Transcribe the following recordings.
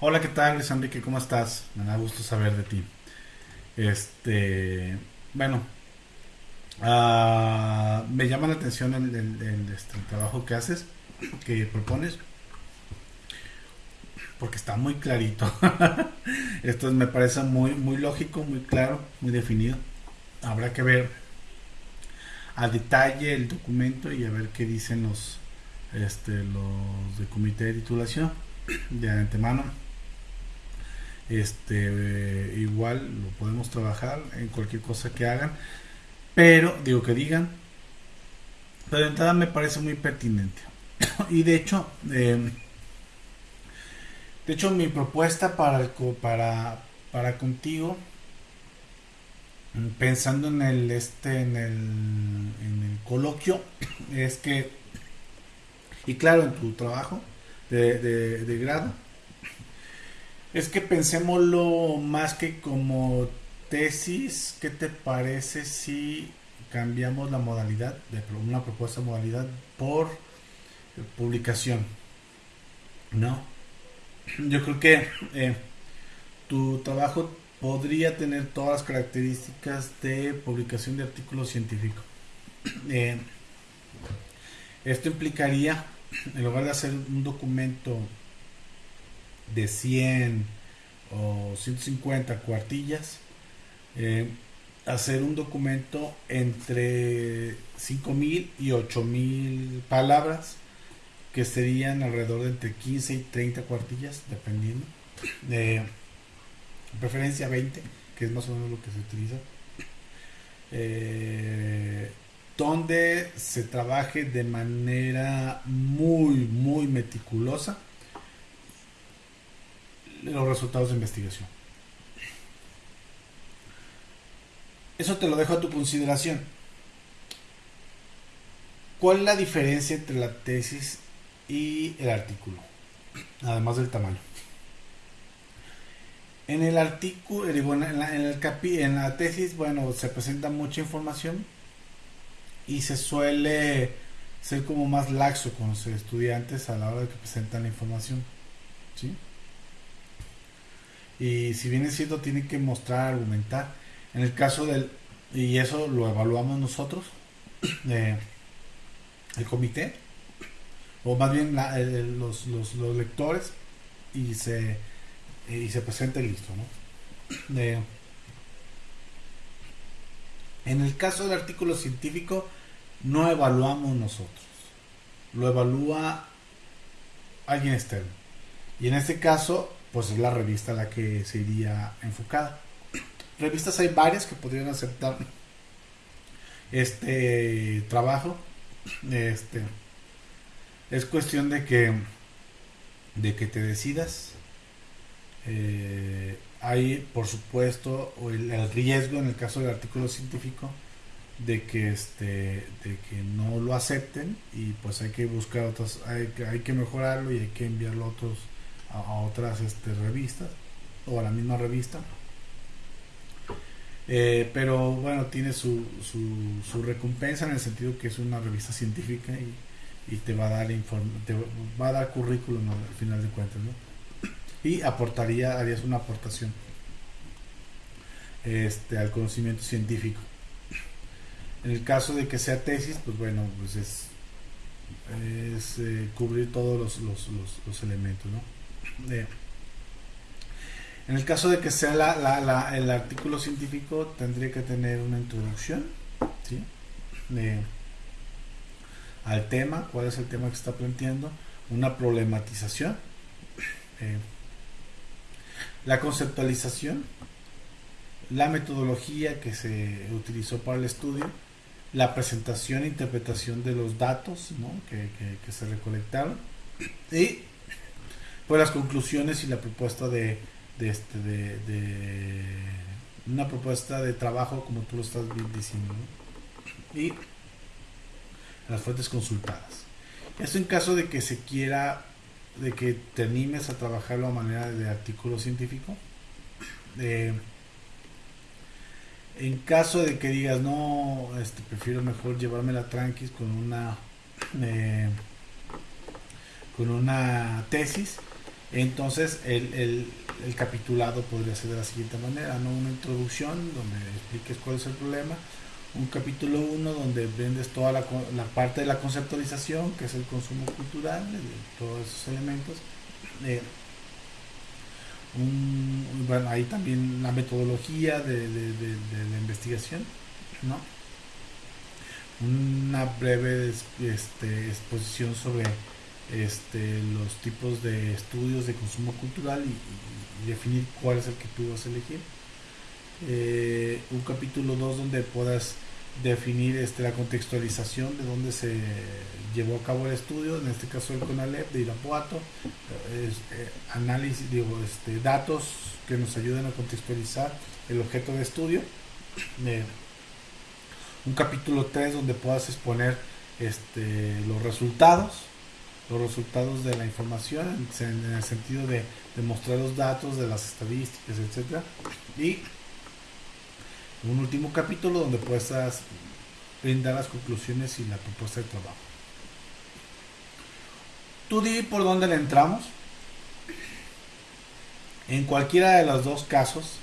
Hola, ¿qué tal, Luis Enrique? ¿Cómo estás? Me da gusto saber de ti. Este, bueno, ah, me llama la atención el, este, el trabajo que haces, que propones, porque está muy clarito. Esto me parece muy, muy lógico, muy claro, muy definido. Habrá que ver a detalle el documento y a ver qué dicen los, este, los de comité de titulación de antemano. Este, igual lo podemos trabajar en cualquier cosa que hagan, pero digo que digan, pero de entrada me parece muy pertinente. y de hecho, eh, de hecho mi propuesta para el para para contigo pensando en el este en el en el coloquio es que y claro en tu trabajo de, de, de grado es que pensémoslo más que como tesis ¿qué te parece si cambiamos la modalidad de una propuesta de modalidad por publicación no yo creo que eh, tu trabajo podría tener todas las características de publicación de artículos científicos. Eh, esto implicaría, en lugar de hacer un documento de 100 o 150 cuartillas, eh, hacer un documento entre 5000 y 8000 palabras que serían alrededor de entre 15 y 30 cuartillas, dependiendo. De preferencia 20, que es más o menos lo que se utiliza. Eh, donde se trabaje de manera muy, muy meticulosa los resultados de investigación. Eso te lo dejo a tu consideración. ¿Cuál es la diferencia entre la tesis y el artículo? Además del tamaño. En el artículo, eh, digo, en la, en el capi- en la tesis, bueno, se presenta mucha información y se suele ser como más laxo con los estudiantes a la hora de que presentan la información. ¿sí? Y si bien es cierto, tiene que mostrar, argumentar. En el caso del, y eso lo evaluamos nosotros, eh, el comité, o más bien la- los, los lectores, y se, y se presenta y listo. ¿no? Eh, en el caso del artículo científico, no evaluamos nosotros, lo evalúa alguien externo. Y en este caso, pues es la revista a la que se iría enfocada. Revistas hay varias que podrían aceptar este trabajo. Este es cuestión de que de que te decidas. Eh, hay, por supuesto, el, riesgo en el caso del artículo científico de que este de que no lo acepten y pues hay que buscar otras hay, que- hay que mejorarlo y hay que enviarlo a otros a, otras este, revistas o a la misma revista Eh, pero bueno tiene su, su, su recompensa en el sentido que es una revista científica y, y te va a dar te va a dar currículum al final de cuentas ¿no? y aportaría harías una aportación este al conocimiento científico en el caso de que sea tesis, pues bueno, pues es, es eh, cubrir todos los, los, los- los elementos, ¿no? En el caso de que sea el artículo científico, tendría que tener una introducción, ¿sí? Al tema, cuál es el tema que está planteando, una problematización, eh, la conceptualización, la metodología que se utilizó para el estudio, la presentación e interpretación de los datos ¿no? que se recolectaron y pues las conclusiones y la propuesta de, este de, de una propuesta de trabajo como tú lo estás diciendo y las fuentes consultadas. Esto en caso de que se quiera de que te animes a trabajarlo a manera de artículo científico eh, en caso de que digas, no, este, prefiero mejor llevármela tranquis con una eh, con una tesis, Entonces, el, el, capitulado podría ser de la siguiente manera, ¿no? Una introducción donde expliques cuál es el problema, un capítulo 1 donde vendes toda la, la, parte de la conceptualización, que es el consumo cultural, de todos esos elementos. Bueno, ahí también la metodología de, la investigación, ¿no? Una breve este, exposición sobre este, los tipos de estudios de consumo cultural y, definir cuál es el que tú vas a elegir. Eh, un capítulo 2 donde puedas definir este, la contextualización de dónde se llevó a cabo el estudio, en este caso el CONALEP de Irapuato, eh, análisis, digo, este, datos que nos ayuden a contextualizar el objeto de estudio. Un capítulo 3 donde puedas exponer este, los resultados, los resultados de la información en, el sentido de, demostrar los datos de las estadísticas, etcétera. Y un último capítulo donde puedas brindar las conclusiones y la propuesta de trabajo. Tú di por dónde le entramos. En cualquiera de los dos casos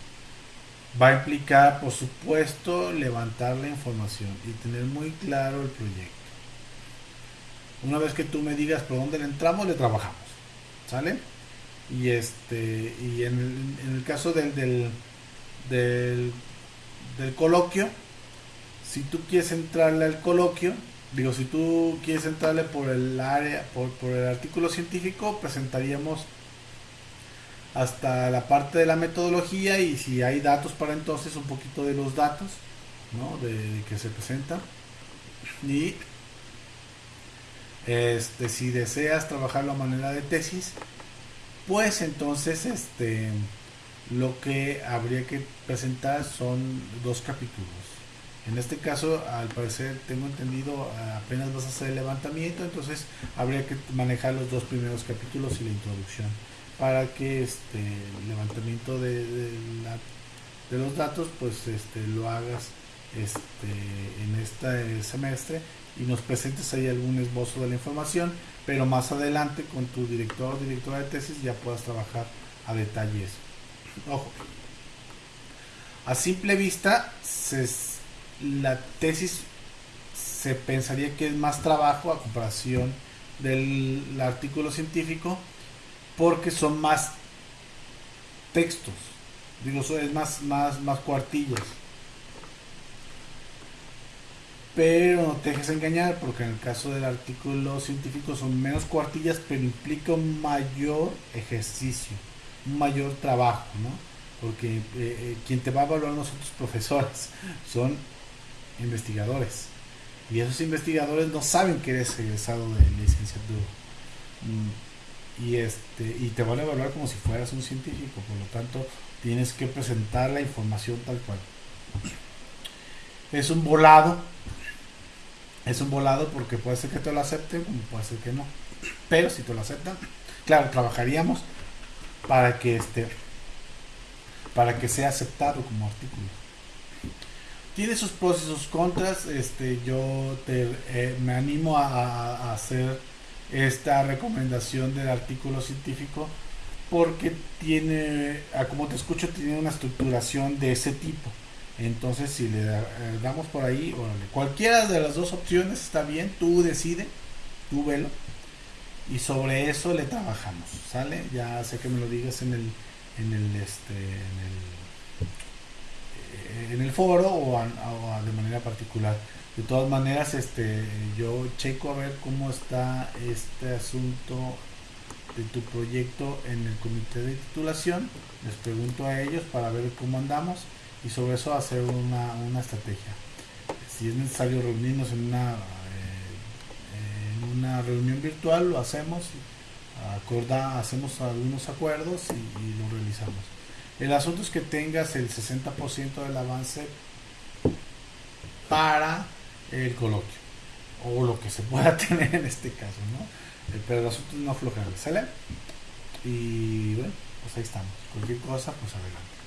va a implicar, por supuesto, levantar la información y tener muy claro el proyecto. Una vez que tú me digas por dónde le entramos, le trabajamos. ¿Sale? Y este y en el, caso del, del, del coloquio, si tú quieres entrarle al coloquio, digo, si tú quieres entrarle por el área, por, el artículo científico, presentaríamos hasta la parte de la metodología y si hay datos para entonces un poquito de los datos ¿no? de, que se presentan y este si deseas trabajarlo a manera de tesis pues entonces este lo que habría que presentar son dos capítulos. En este caso, al parecer, tengo entendido, apenas vas a hacer el levantamiento, entonces habría que manejar los dos primeros capítulos y la introducción para que este el levantamiento de, de, los datos, pues este, lo hagas este, en este semestre y nos presentes ahí algún esbozo de la información, pero más adelante con tu director o directora de tesis ya puedas trabajar a detalle eso. Ojo. A simple vista, la tesis se pensaría que es más trabajo a comparación del artículo científico porque son más textos. Digo, es más, más, más cuartillas. Pero no te dejes engañar porque en el caso del artículo científico son menos cuartillas, pero implica un mayor ejercicio un mayor trabajo, ¿no? Porque eh, eh, quien te va a evaluar nosotros profesores son investigadores. Y esos investigadores no saben que eres egresado de licenciatura. Mm, y, este, y te van a evaluar como si fueras un científico. Por lo tanto, tienes que presentar la información tal cual. Es un volado. Es un volado porque puede ser que te lo acepten puede ser que no. Pero si te lo aceptan, claro, trabajaríamos para que este para que sea aceptado como artículo. Tiene sus pros y sus contras. Este, yo te, eh, me animo a, hacer esta recomendación del artículo científico porque tiene, como te escucho, tiene una estructuración de ese tipo. Entonces, si le damos por ahí, cualquiera de las dos opciones está bien, tú decide, tú velo y sobre eso le trabajamos, ¿sale? Ya sé que me lo digas en el en el este en el, el foro o, de manera particular. De todas maneras, este yo checo a ver cómo está este asunto de tu proyecto en el comité de titulación, les pregunto a ellos para ver cómo andamos y sobre eso hacer una, una estrategia. Si es necesario reunirnos en una una reunión virtual, lo hacemos, acorda, hacemos algunos acuerdos y, lo realizamos. El asunto es que tengas el 60% del avance para el coloquio o lo que se pueda tener en este caso, ¿no? Eh, pero el asunto es no aflojar, ¿sale? Y bueno, pues ahí estamos. Cualquier cosa, pues adelante.